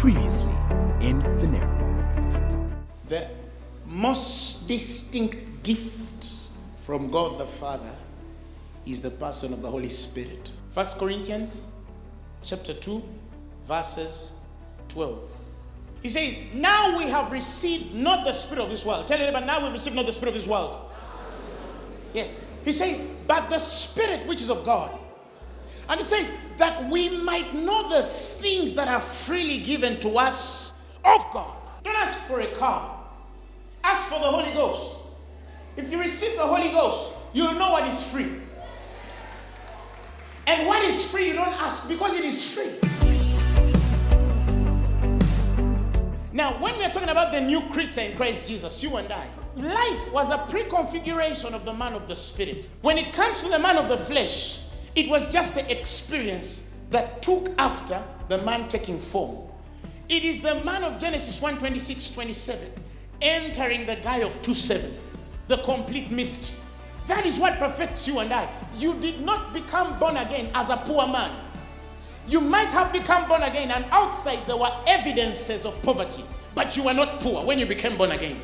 Previously in Phaneroo. The most distinct gift from God the Father is the person of the Holy Spirit. First Corinthians chapter 2 verses 12. He says, Now we have received not the spirit of this world. Tell everybody, now we've received not the spirit of this world. Yes. He says, but the spirit which is of God. And it says that we might know the things that are freely given to us of God. Don't ask for a car. Ask for the Holy Ghost. If you receive the Holy Ghost, you'll know what is free. And what is free, you don't ask because it is free. Now, when we are talking about the new creature in Christ Jesus, you and I, life was a pre configuration of the man of the spirit. When it comes to the man of the flesh, it was just the experience that took after the man taking form. It is the man of Genesis 1 26 27 entering the guy of 2 7, the complete mystery. That is what perfects you and I. You did not become born again as a poor man. You might have become born again, and outside there were evidences of poverty, but you were not poor when you became born again.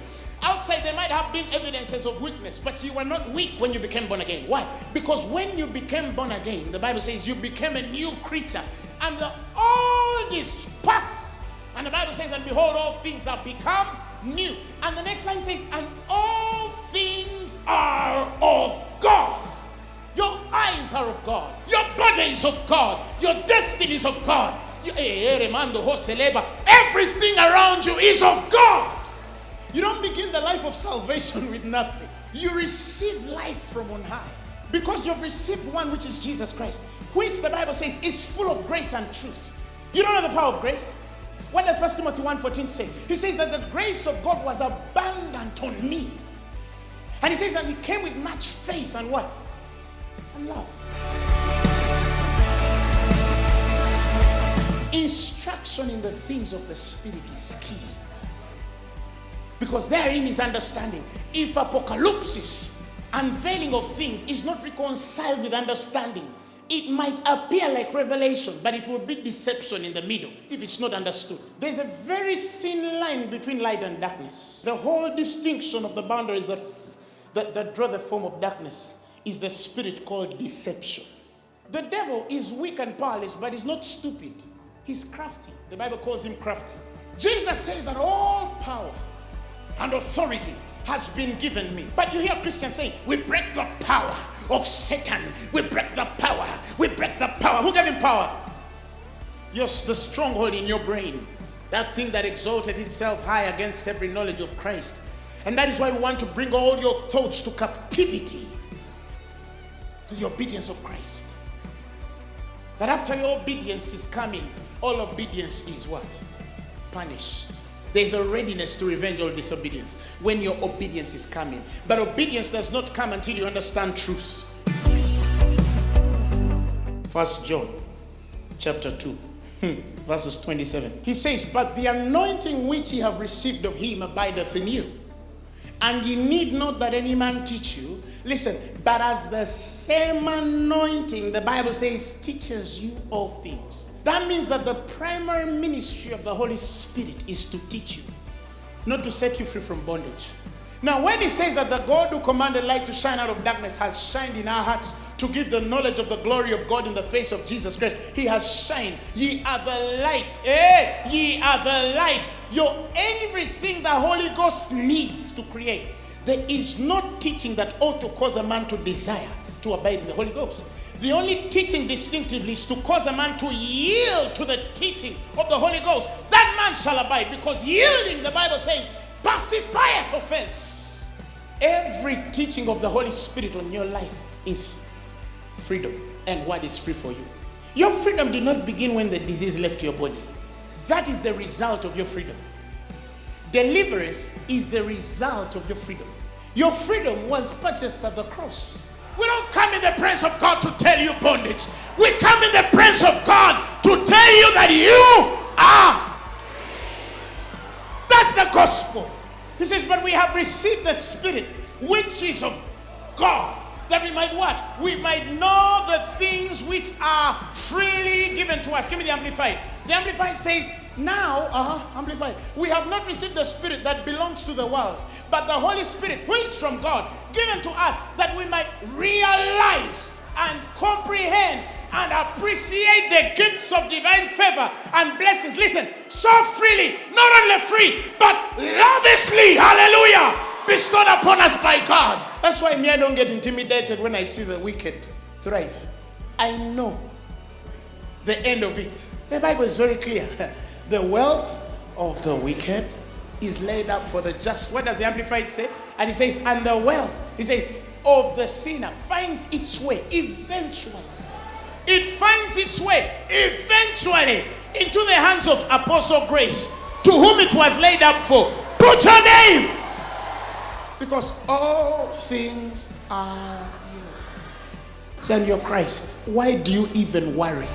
Outside there might have been evidences of weakness, but you were not weak when you became born again. Why? Because when you became born again, the Bible says you became a new creature, and the old is past. And the Bible says, and behold, all things have become new. And the next line says, and all things are of God. Your eyes are of God. Your body is of God. Your destiny is of God. Eh, eh, eh, Everything around you is of God. You don't begin the life of salvation with nothing. You receive life from on high because you've received one which is Jesus Christ, which the Bible says is full of grace and truth. You don't know the power of grace? What does 1 Timothy 1.14 say? He says that the grace of God was abundant on me. And he says that he came with much faith and what? And love. Instruction in the things of the Spirit is key. Because therein is understanding. If apocalypse, unveiling of things, is not reconciled with understanding, it might appear like revelation, but it will be deception in the middle if it's not understood. There's a very thin line between light and darkness. The whole distinction of the boundaries that, that, that draw the form of darkness is the spirit called deception. The devil is weak and powerless, but he's not stupid. He's crafty. The Bible calls him crafty. Jesus says that all power and authority has been given me. But you hear Christians saying, we break the power of Satan. We break the power. We break the power. Who gave him power? Yes, the stronghold in your brain. That thing that exalted itself high against every knowledge of Christ. And that is why we want to bring all your thoughts to captivity to the obedience of Christ. That after your obedience is coming, all obedience is what? Punished. There's a readiness to revenge all disobedience when your obedience is coming. But obedience does not come until you understand truth. First John chapter 2 hmm, verses 27. He says, But the anointing which ye have received of him abideth in you. And ye need not that any man teach you. Listen, but as the same anointing, the Bible says, teaches you all things. That means that the primary ministry of the Holy Spirit is to teach you, not to set you free from bondage. Now, when he says that the God who commanded light to shine out of darkness has shined in our hearts to give the knowledge of the glory of God in the face of Jesus Christ, he has shined. Ye are the light. Eh? Ye are the light. You're everything the Holy Ghost needs to create. There is no teaching that ought to cause a man to desire to abide in the Holy Ghost. The only teaching distinctively is to cause a man to yield to the teaching of the Holy Ghost. That man shall abide because yielding, the Bible says, pacifieth offense. Every teaching of the Holy Spirit on your life is freedom. And what is free for you? Your freedom did not begin when the disease left your body. That is the result of your freedom. Deliverance is the result of your freedom. Your freedom was purchased at the cross. We don't come in the presence of God to tell you bondage. We come in the presence of God to tell you that you are. That's the gospel. He says, but we have received the Spirit, which is of God, that we might what? We might know the things which are freely given to us. Give me the Amplified. The Amplified says, Now, uh-huh, amplified. We have not received the spirit that belongs to the world, but the Holy Spirit, who is from God, given to us that we might realize and comprehend and appreciate the gifts of divine favor and blessings. Listen, so freely, not only free, but lavishly, hallelujah, bestowed upon us by God. That's why me, I don't get intimidated when I see the wicked thrive. I know the end of it. The Bible is very clear. The wealth of the wicked is laid up for the just. What does the Amplified say? And he says, and the wealth, he says, of the sinner finds its way eventually. It finds its way eventually into the hands of Apostle Grace, to whom it was laid up for. Put your name! Because all things are yours. Send your Christ. Why do you even worry?